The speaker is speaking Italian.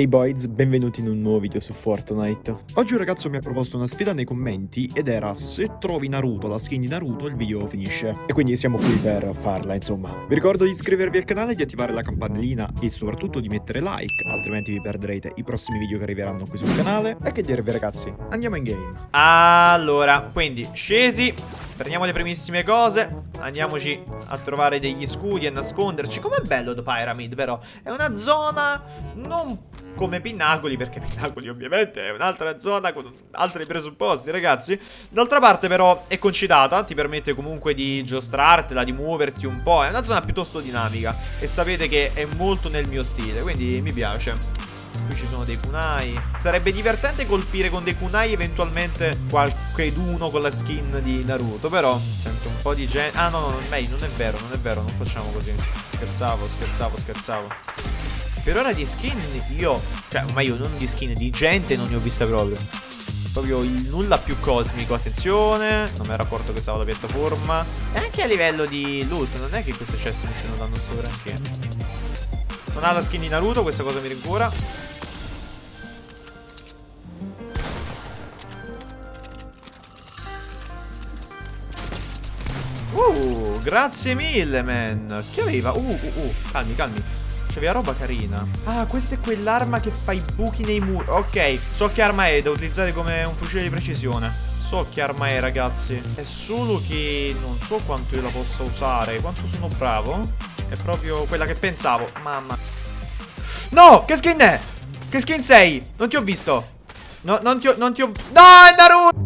Ehi hey boys, benvenuti in un nuovo video su Fortnite. Oggi un ragazzo mi ha proposto una sfida nei commenti ed era se trovi Naruto, la skin di Naruto, il video finisce. E quindi siamo qui per farla, insomma. Vi ricordo di iscrivervi al canale, di attivare la campanellina e soprattutto di mettere like, altrimenti vi perderete i prossimi video che arriveranno qui sul canale. E che dirvi ragazzi, andiamo in game. Allora, quindi scesi, prendiamo le primissime cose, andiamoci a trovare degli scudi e nasconderci. Com'è bello The Pyramid, però? È una zona non come Pinnacoli, perché Pinnacoli ovviamente è un'altra zona con altri presupposti, ragazzi. D'altra parte però è concitata, ti permette comunque di giostrartela, di muoverti un po', è una zona piuttosto dinamica e sapete che è molto nel mio stile, quindi mi piace. Qui ci sono dei kunai Sarebbe divertente colpire con dei kunai eventualmente qualcheduno con la skin di Naruto Però sento un po' di gente Ah no no, no meglio, non è vero, non è vero, non facciamo così Scherzavo, scherzavo, scherzavo per ora di skin io, cioè, ma io non di skin, di gente non ne ho vista proprio. Proprio il nulla più cosmico, attenzione, non mi era accorto che stava la piattaforma. E anche a livello di loot, non è che queste ceste mi stiano dando sto granché. Non ha la skin di Naruto, questa cosa mi rincura. Uh, grazie mille, man. Che aveva? Uh, uh, uh. Calmi, calmi. C'aveva roba carina Ah, questa è quell'arma che fa i buchi nei muri Ok, so che arma è Da utilizzare come un fucile di precisione So che arma è ragazzi È solo che non so quanto io la possa usare Quanto sono bravo È proprio quella che pensavo Mamma No, che skin è? Che skin sei? Non ti ho visto No, non ti ho, non ti ho... No, è Naruto!